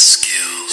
skills.